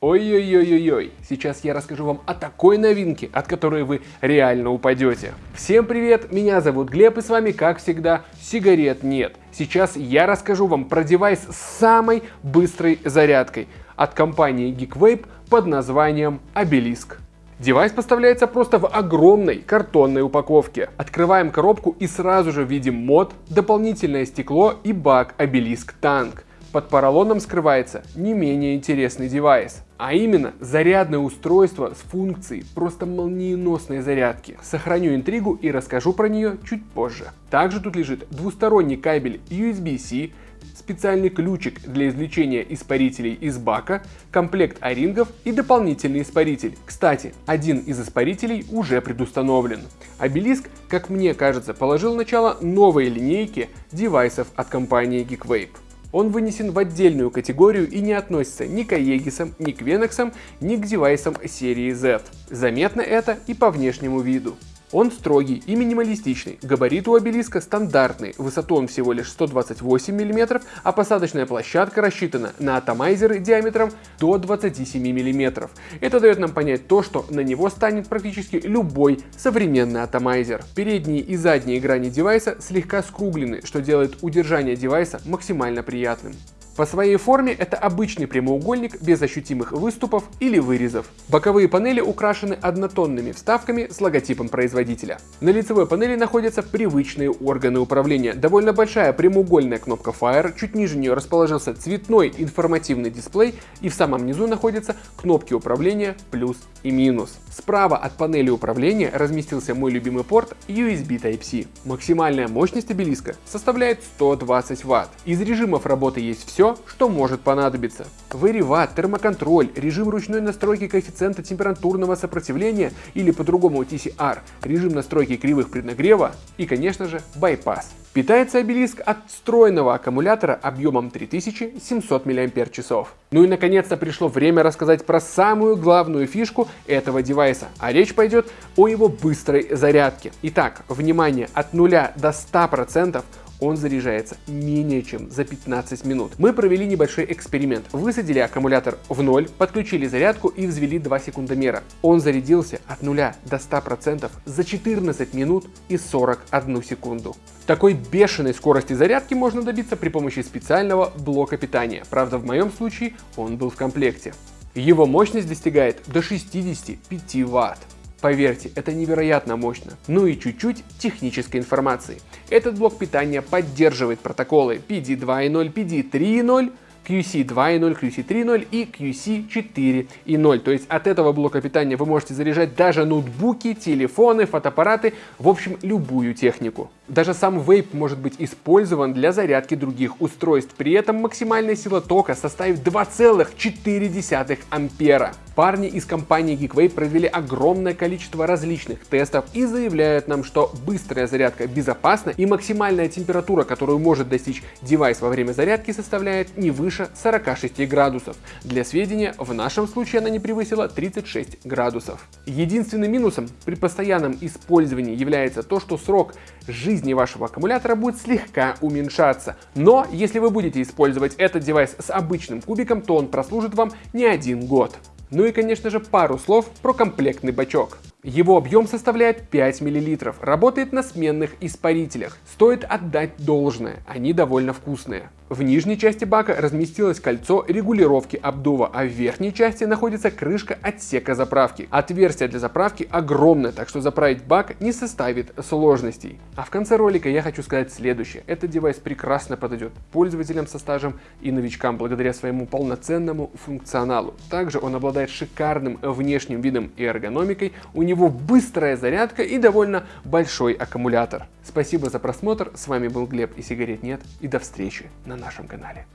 Ой-ой-ой-ой-ой, сейчас я расскажу вам о такой новинке, от которой вы реально упадете. Всем привет, меня зовут Глеб и с вами, как всегда, сигарет нет. Сейчас я расскажу вам про девайс с самой быстрой зарядкой от компании GeekVape под названием Obelisk. Девайс поставляется просто в огромной картонной упаковке. Открываем коробку и сразу же видим мод, дополнительное стекло и бак Obelisk Tank. Под поролоном скрывается не менее интересный девайс, а именно зарядное устройство с функцией просто молниеносной зарядки. Сохраню интригу и расскажу про нее чуть позже. Также тут лежит двусторонний кабель USB-C, специальный ключик для извлечения испарителей из бака, комплект орингов и дополнительный испаритель. Кстати, один из испарителей уже предустановлен. Обелиск, как мне кажется, положил начало новой линейки девайсов от компании GeekVape. Он вынесен в отдельную категорию и не относится ни к Aegis, ни к Venox, ни к девайсам серии Z. Заметно это и по внешнему виду. Он строгий и минималистичный, габарит у обелиска стандартный, высоту он всего лишь 128 мм, а посадочная площадка рассчитана на атомайзеры диаметром до 27 мм. Это дает нам понять то, что на него станет практически любой современный атомайзер. Передние и задние грани девайса слегка скруглены, что делает удержание девайса максимально приятным. По своей форме это обычный прямоугольник без ощутимых выступов или вырезов. Боковые панели украшены однотонными вставками с логотипом производителя. На лицевой панели находятся привычные органы управления. Довольно большая прямоугольная кнопка Fire, чуть ниже нее расположился цветной информативный дисплей и в самом низу находятся кнопки управления плюс и минус. Справа от панели управления разместился мой любимый порт USB Type-C. Максимальная мощность обелиска составляет 120 Вт. Из режимов работы есть все, что может понадобиться. Вариват, термоконтроль, режим ручной настройки коэффициента температурного сопротивления или по-другому TCR, режим настройки кривых преднагрева и, конечно же, байпас. Питается обелиск от встроенного аккумулятора объемом 3700 мАч. Ну и наконец-то пришло время рассказать про самую главную фишку этого девайса, а речь пойдет о его быстрой зарядке. Итак, внимание, от 0 до 100% он заряжается менее чем за 15 минут. Мы провели небольшой эксперимент. Высадили аккумулятор в ноль, подключили зарядку и взвели 2 секундомера. Он зарядился от 0 до 100% за 14 минут и 41 секунду. Такой бешеной скорости зарядки можно добиться при помощи специального блока питания. Правда, в моем случае он был в комплекте. Его мощность достигает до 65 Вт. Поверьте, это невероятно мощно. Ну и чуть-чуть технической информации. Этот блок питания поддерживает протоколы PD2.0, PD3.0, QC 2.0, QC 3.0 и QC 4.0. То есть от этого блока питания вы можете заряжать даже ноутбуки, телефоны, фотоаппараты, в общем любую технику. Даже сам вейп может быть использован для зарядки других устройств. При этом максимальная сила тока составит 2,4 ампера. Парни из компании Geekway провели огромное количество различных тестов и заявляют нам, что быстрая зарядка безопасна и максимальная температура, которую может достичь девайс во время зарядки, составляет не выше 46 градусов. Для сведения, в нашем случае она не превысила 36 градусов. Единственным минусом при постоянном использовании является то, что срок жизни вашего аккумулятора будет слегка уменьшаться. Но если вы будете использовать этот девайс с обычным кубиком, то он прослужит вам не один год. Ну и конечно же пару слов про комплектный бачок. Его объем составляет 5 мл, работает на сменных испарителях. Стоит отдать должное, они довольно вкусные. В нижней части бака разместилось кольцо регулировки обдува, а в верхней части находится крышка отсека заправки. Отверстие для заправки огромное, так что заправить бак не составит сложностей. А в конце ролика я хочу сказать следующее. Этот девайс прекрасно подойдет пользователям со стажем и новичкам благодаря своему полноценному функционалу. Также он обладает шикарным внешним видом и эргономикой, у него быстрая зарядка и довольно большой аккумулятор. Спасибо за просмотр, с вами был Глеб и сигарет нет и до встречи на нашем канале.